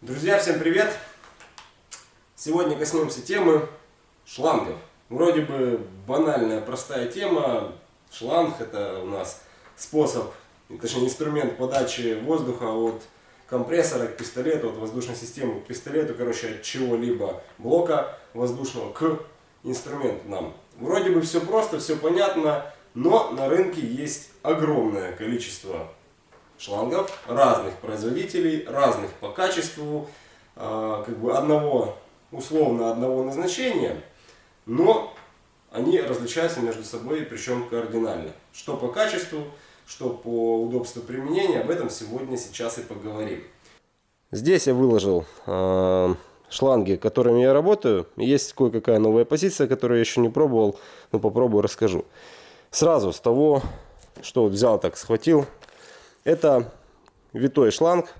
Друзья, всем привет! Сегодня коснемся темы шлангов. Вроде бы банальная, простая тема. Шланг это у нас способ, точнее инструмент подачи воздуха от компрессора к пистолету, от воздушной системы к пистолету, короче, от чего-либо блока воздушного к инструменту нам. Вроде бы все просто, все понятно, но на рынке есть огромное количество шлангов разных производителей, разных по качеству, э, как бы одного, условно одного назначения, но они различаются между собой, причем кардинально. Что по качеству, что по удобству применения, об этом сегодня сейчас и поговорим. Здесь я выложил э, шланги, которыми я работаю. Есть кое-какая новая позиция, которую я еще не пробовал, но попробую расскажу. Сразу с того, что взял так, схватил, это витой шланг.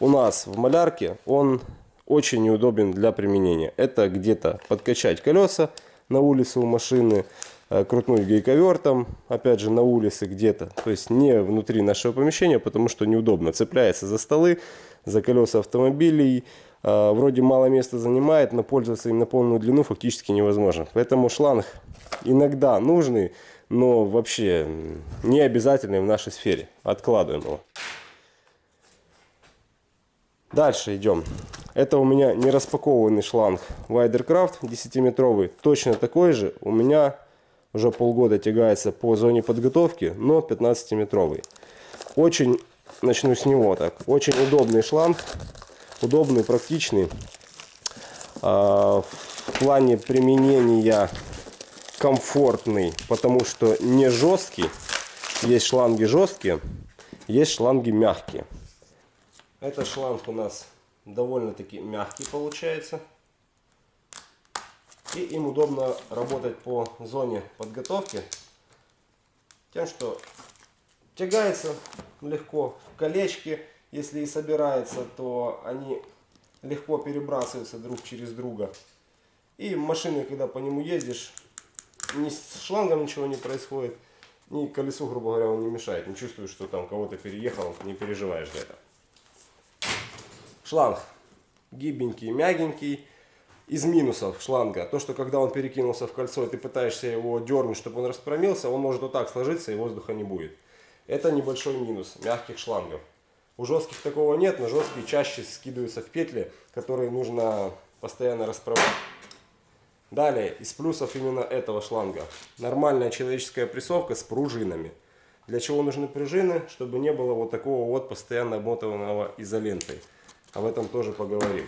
У нас в малярке он очень неудобен для применения. Это где-то подкачать колеса на улице у машины, э, крутнуть гайковертом, опять же на улице где-то. То есть не внутри нашего помещения, потому что неудобно. Цепляется за столы, за колеса автомобилей. Э, вроде мало места занимает, но пользоваться им на полную длину фактически невозможно. Поэтому шланг иногда нужный, но вообще не обязательный в нашей сфере. Откладываем его. Дальше идем. Это у меня не распакованный шланг Widercraft 10-метровый. Точно такой же у меня уже полгода тягается по зоне подготовки, но 15-метровый. Очень, начну с него так, очень удобный шланг. Удобный, практичный. А, в плане применения комфортный, потому что не жесткий. Есть шланги жесткие, есть шланги мягкие. Этот шланг у нас довольно-таки мягкий получается. И им удобно работать по зоне подготовки. Тем, что тягается легко в колечки. Если и собирается, то они легко перебрасываются друг через друга. И машины, когда по нему ездишь, ни с шлангом ничего не происходит, ни колесу, грубо говоря, он не мешает. Не чувствуешь, что там кого-то переехал, не переживаешь за это. Шланг гибенький, мягенький. Из минусов шланга, то, что когда он перекинулся в кольцо, и ты пытаешься его дернуть, чтобы он распромился, он может вот так сложиться, и воздуха не будет. Это небольшой минус мягких шлангов. У жестких такого нет, но жесткие чаще скидываются в петли, которые нужно постоянно расправлять. Далее, из плюсов именно этого шланга. Нормальная человеческая прессовка с пружинами. Для чего нужны пружины? Чтобы не было вот такого вот постоянно обмотанного изолентой. Об этом тоже поговорим.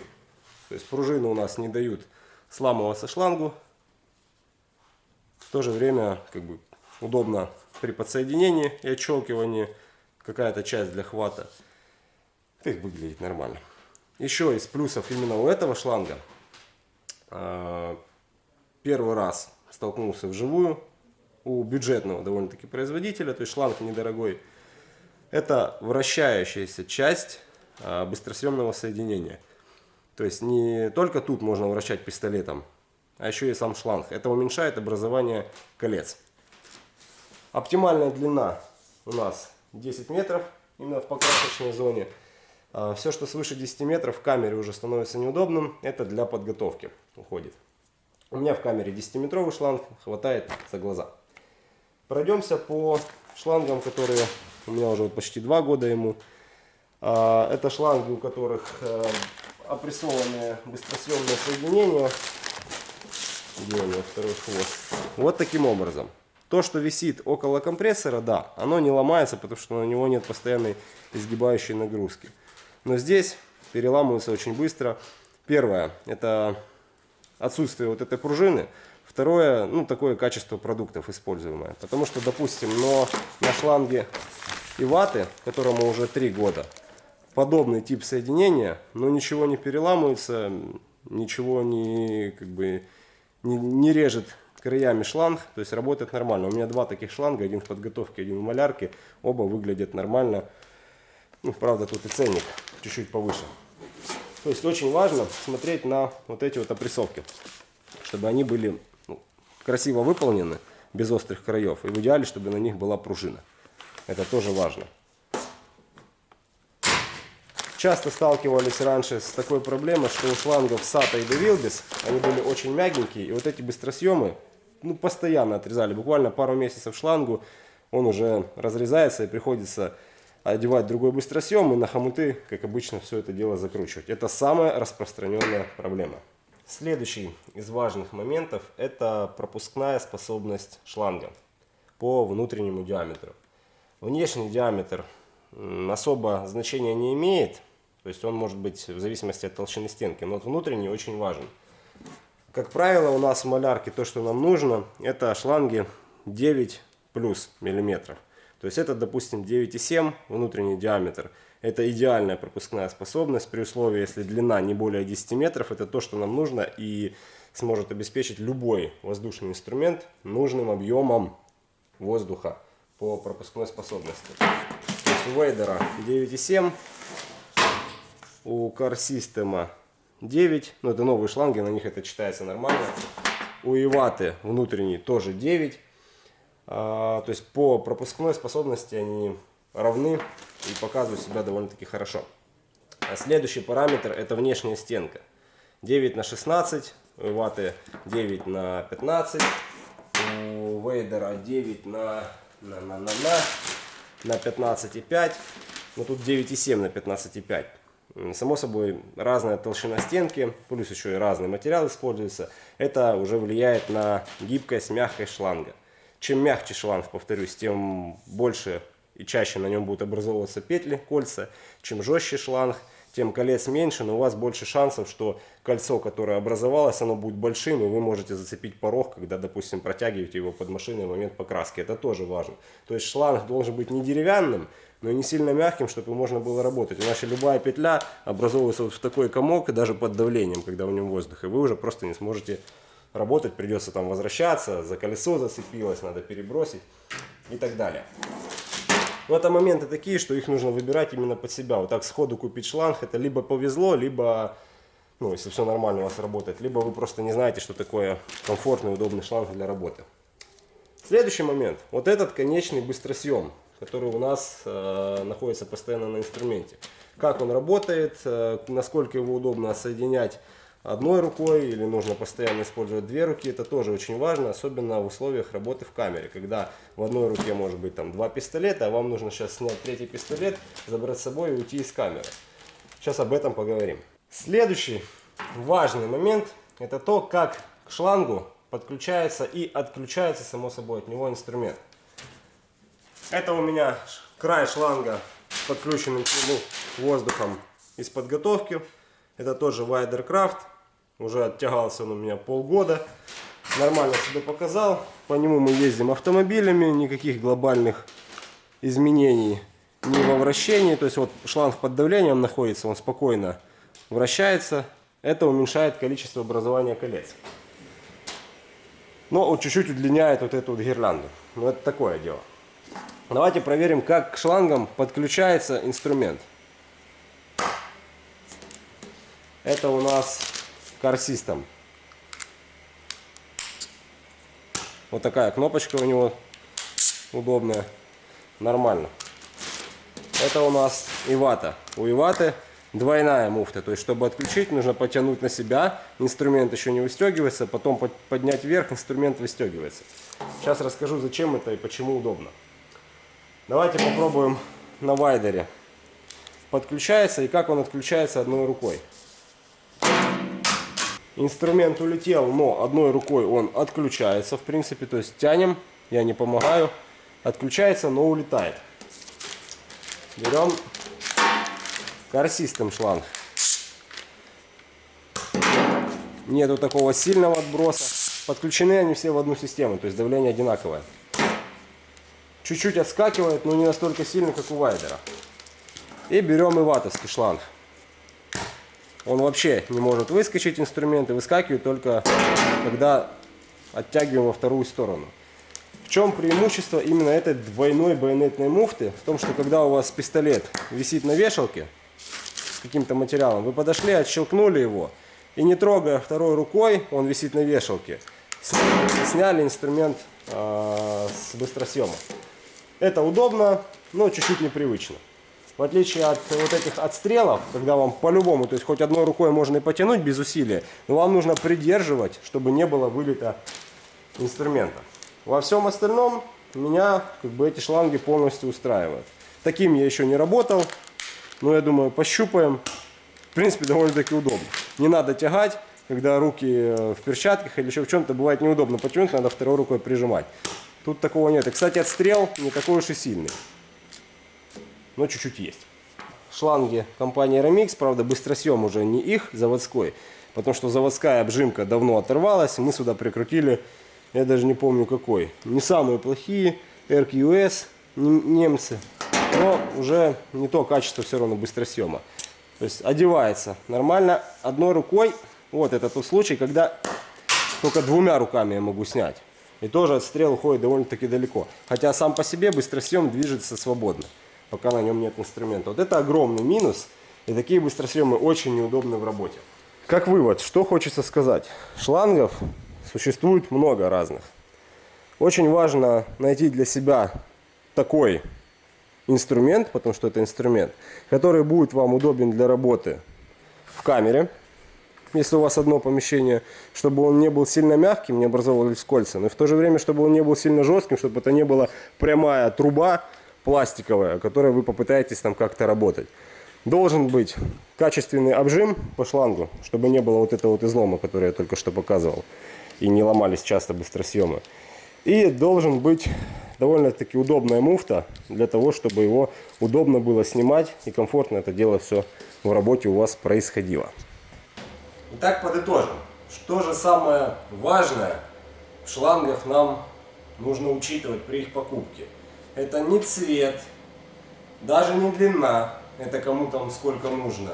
То есть пружины у нас не дают сламываться шлангу. В то же время как бы удобно при подсоединении и отщелкивании. Какая-то часть для хвата. Это выглядит нормально. Еще из плюсов именно у этого шланга а, первый раз столкнулся вживую у бюджетного довольно-таки производителя, то есть шланг недорогой. Это вращающаяся часть а, быстросъемного соединения. То есть не только тут можно вращать пистолетом, а еще и сам шланг. Это уменьшает образование колец. Оптимальная длина у нас 10 метров, именно в покрасочной зоне. А, Все, что свыше 10 метров в камере уже становится неудобным, это для подготовки уходит. У меня в камере 10-метровый шланг, хватает за глаза. Пройдемся по шлангам, которые у меня уже почти 2 года ему. А, это шланги, у которых э, опрессованные быстросъемные соединения. Где у него второй хвост? Вот таким образом. То, что висит около компрессора, да, оно не ломается, потому что на него нет постоянной изгибающей нагрузки. Но здесь переламываются очень быстро. Первое, это отсутствие вот этой пружины. Второе, ну, такое качество продуктов используемое. Потому что, допустим, но на шланге и ваты, которому уже 3 года, подобный тип соединения, но ничего не переламывается, ничего не, как бы, не, не режет краями шланг, то есть работает нормально. У меня два таких шланга, один в подготовке, один в малярке, оба выглядят нормально. Ну, правда, тут и ценник чуть-чуть повыше. То есть очень важно смотреть на вот эти вот опрессовки, чтобы они были ну, красиво выполнены, без острых краев. И в идеале, чтобы на них была пружина. Это тоже важно. часто сталкивались раньше с такой проблемой, что у шлангов SATA и Devilbis, они были очень мягенькие, и вот эти быстросъемы ну, постоянно отрезали. Буквально пару месяцев шлангу он уже разрезается и приходится одевать другой быстросъем и на хомуты, как обычно, все это дело закручивать. Это самая распространенная проблема. Следующий из важных моментов это пропускная способность шланга по внутреннему диаметру. Внешний диаметр особо значения не имеет, то есть он может быть в зависимости от толщины стенки, но вот внутренний очень важен. Как правило, у нас в малярке то, что нам нужно, это шланги 9 плюс миллиметров. То есть это, допустим, 9,7 внутренний диаметр. Это идеальная пропускная способность при условии, если длина не более 10 метров. Это то, что нам нужно и сможет обеспечить любой воздушный инструмент нужным объемом воздуха по пропускной способности. То есть у Вейдера 9,7, у Car System 9, ну это новые шланги, на них это читается нормально. У Иваты внутренний тоже 9. А, то есть по пропускной способности они равны и показывают себя довольно-таки хорошо. А следующий параметр это внешняя стенка. 9 на 16, у ваты 9 на 15, у Вейдера 9 на, на, на, на, на, на 15,5, но тут 9,7 на 15,5. Само собой, разная толщина стенки, плюс еще и разный материал используется. Это уже влияет на гибкость, мягкость шланга. Чем мягче шланг, повторюсь, тем больше и чаще на нем будут образовываться петли, кольца. Чем жестче шланг, тем колец меньше, но у вас больше шансов, что кольцо, которое образовалось, оно будет большим, и вы можете зацепить порог, когда, допустим, протягиваете его под машиной в момент покраски. Это тоже важно. То есть шланг должен быть не деревянным, но и не сильно мягким, чтобы можно было работать. Иначе любая петля образовывается вот в такой комок, даже под давлением, когда в нем воздух, и вы уже просто не сможете работать, придется там возвращаться, за колесо зацепилось, надо перебросить и так далее. Но это моменты такие, что их нужно выбирать именно под себя. Вот так сходу купить шланг, это либо повезло, либо, ну, если все нормально у вас работает, либо вы просто не знаете, что такое комфортный, удобный шланг для работы. Следующий момент. Вот этот конечный быстросъем, который у нас э, находится постоянно на инструменте. Как он работает, э, насколько его удобно соединять одной рукой или нужно постоянно использовать две руки, это тоже очень важно, особенно в условиях работы в камере, когда в одной руке может быть там два пистолета, а вам нужно сейчас снять третий пистолет, забрать с собой и уйти из камеры. Сейчас об этом поговорим. Следующий важный момент это то, как к шлангу подключается и отключается само собой от него инструмент. Это у меня край шланга подключенным к нему воздухом из подготовки. Это тоже Widercraft. Уже оттягался он у меня полгода. Нормально себя показал. По нему мы ездим автомобилями. Никаких глобальных изменений ни во вращении. То есть вот шланг под давлением находится. Он спокойно вращается. Это уменьшает количество образования колец. Но вот чуть-чуть удлиняет вот эту вот гирлянду. Но это такое дело. Давайте проверим, как к шлангам подключается инструмент. Это у нас System. Вот такая кнопочка у него удобная. Нормально. Это у нас Ивата. У Иваты двойная муфта. То есть, чтобы отключить, нужно потянуть на себя. Инструмент еще не выстегивается. Потом поднять вверх, инструмент выстегивается. Сейчас расскажу, зачем это и почему удобно. Давайте попробуем на вайдере. Подключается и как он отключается одной рукой. Инструмент улетел, но одной рукой он отключается, в принципе. То есть тянем, я не помогаю. Отключается, но улетает. Берем корсистым шланг. Нету такого сильного отброса. Подключены они все в одну систему, то есть давление одинаковое. Чуть-чуть отскакивает, но не настолько сильно, как у вайдера. И берем и ватовский шланг. Он вообще не может выскочить инструменты, выскакивает только когда оттягиваем во вторую сторону. В чем преимущество именно этой двойной байонетной муфты? В том, что когда у вас пистолет висит на вешалке с каким-то материалом, вы подошли, отщелкнули его, и не трогая второй рукой, он висит на вешалке, сняли инструмент э, с быстросъема. Это удобно, но чуть-чуть непривычно. В отличие от вот этих отстрелов, когда вам по-любому, то есть хоть одной рукой можно и потянуть без усилия, но вам нужно придерживать, чтобы не было вылета инструмента. Во всем остальном меня как бы эти шланги полностью устраивают. Таким я еще не работал, но я думаю, пощупаем. В принципе, довольно-таки удобно. Не надо тягать, когда руки э, в перчатках или еще в чем-то бывает неудобно потянуть, надо второй рукой прижимать. Тут такого нет. И, кстати, отстрел не такой уж и сильный. Но чуть-чуть есть. Шланги компании Remix, правда, быстросъем уже не их заводской, потому что заводская обжимка давно оторвалась. Мы сюда прикрутили, я даже не помню какой. Не самые плохие, RQS, немцы. Но уже не то качество все равно быстросъема. То есть одевается нормально одной рукой. Вот это тот случай, когда только двумя руками я могу снять. И тоже отстрел уходит довольно-таки далеко. Хотя сам по себе быстросъем движется свободно, пока на нем нет инструмента. Вот это огромный минус. И такие быстросъемы очень неудобны в работе. Как вывод, что хочется сказать. Шлангов существует много разных. Очень важно найти для себя такой инструмент, потому что это инструмент, который будет вам удобен для работы в камере, если у вас одно помещение, чтобы он не был сильно мягким, не образовывались кольца, но в то же время, чтобы он не был сильно жестким, чтобы это не была прямая труба пластиковая, которой вы попытаетесь там как-то работать. Должен быть качественный обжим по шлангу, чтобы не было вот этого вот излома, который я только что показывал, и не ломались часто быстросъемы. И должен быть довольно-таки удобная муфта для того, чтобы его удобно было снимать и комфортно это дело все в работе у вас происходило. Итак, подытожим. Что же самое важное в шлангах нам нужно учитывать при их покупке? Это не цвет, даже не длина, это кому там сколько нужно.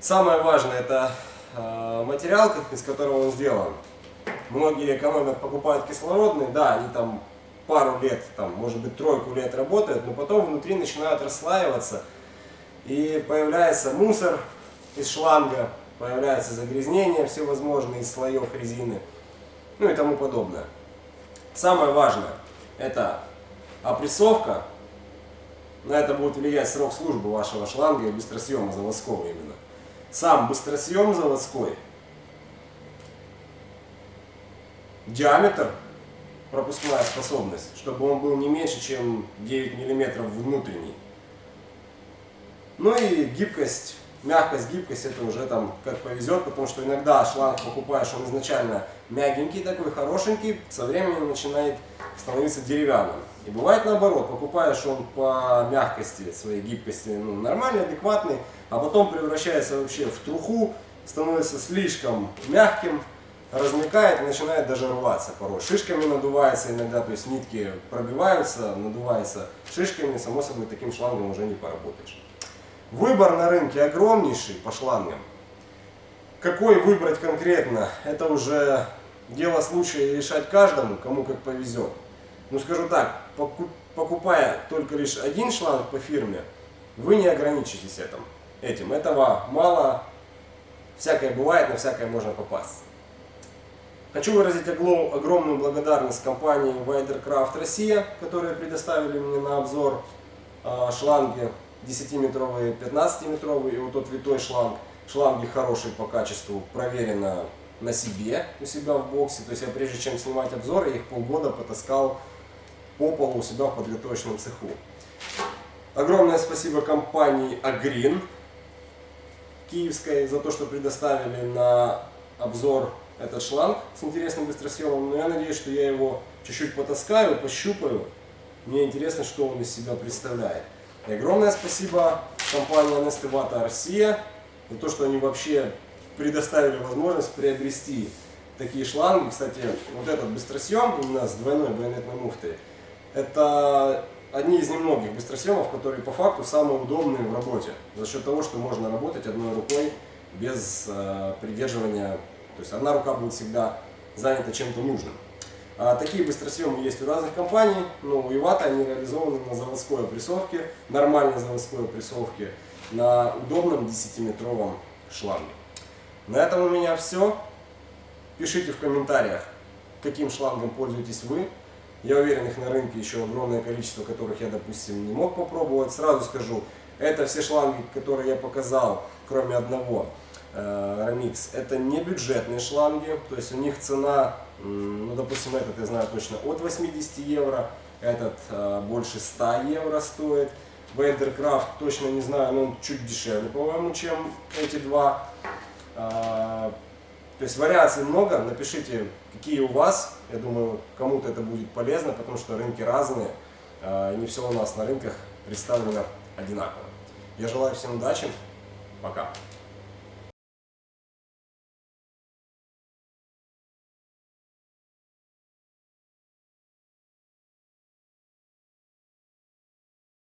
Самое важное это э, материал, из которого он сделан. Многие экономят, покупают кислородный, да, они там пару лет, там, может быть тройку лет работают, но потом внутри начинают расслаиваться и появляется мусор из шланга, появляется загрязнение всевозможные из слоев резины, ну и тому подобное. Самое важное это опрессовка, на это будет влиять срок службы вашего шланга и быстросъема заводского именно. Сам быстросъем заводской, диаметр пропускная способность, чтобы он был не меньше, чем 9 мм внутренний. Ну и гибкость, мягкость, гибкость, это уже там как повезет, потому что иногда шланг покупаешь, он изначально мягенький такой, хорошенький, со временем начинает становиться деревянным. И бывает наоборот, покупаешь он по мягкости, своей гибкости, ну, нормальный, адекватный, а потом превращается вообще в труху, становится слишком мягким, размекает и начинает даже рваться порой. Шишками надувается иногда, то есть нитки пробиваются, надуваются шишками, само собой таким шлангом уже не поработаешь. Выбор на рынке огромнейший по шлангам. Какой выбрать конкретно, это уже дело случая решать каждому, кому как повезет. Ну скажу так, покупая только лишь один шланг по фирме, вы не ограничитесь этим. этим. Этого мало, всякое бывает, на всякое можно попасть. Хочу выразить огромную благодарность компании Widercraft Россия, которые предоставили мне на обзор а, шланги 10-метровые, 15-метровые и вот тот витой шланг. Шланги хорошие по качеству, проверено на себе, у себя в боксе. То есть я прежде чем снимать обзоры, их полгода потаскал по полу у себя в подготовочном цеху. Огромное спасибо компании Агрин киевской за то, что предоставили на обзор этот шланг с интересным быстросъемом, но я надеюсь, что я его чуть-чуть потаскаю, пощупаю. Мне интересно, что он из себя представляет. И огромное спасибо компании Anestevata Россия за то, что они вообще предоставили возможность приобрести такие шланги. Кстати, вот этот быстросъем именно с двойной байонетной муфтой, это одни из немногих быстросъемов, которые по факту самые удобные в работе. За счет того, что можно работать одной рукой без э, придерживания то есть одна рука будет всегда занята чем-то нужным. А такие быстросъемы есть у разных компаний, но у Ивата они реализованы на заводской опрессовке, нормальной заводской опрессовке, на удобном 10-метровом шланге. На этом у меня все. Пишите в комментариях, каким шлангом пользуетесь вы. Я уверен, их на рынке еще огромное количество, которых я, допустим, не мог попробовать. Сразу скажу, Это все шланги, которые я показал, кроме одного. Remix. Это не бюджетные шланги, то есть у них цена, ну допустим этот я знаю точно от 80 евро, этот больше 100 евро стоит. Вейдеркрафт точно не знаю, но он чуть дешевле, по-моему, чем эти два. То есть вариаций много, напишите, какие у вас. Я думаю, кому-то это будет полезно, потому что рынки разные. Не все у нас на рынках представлено одинаково. Я желаю всем удачи. Пока.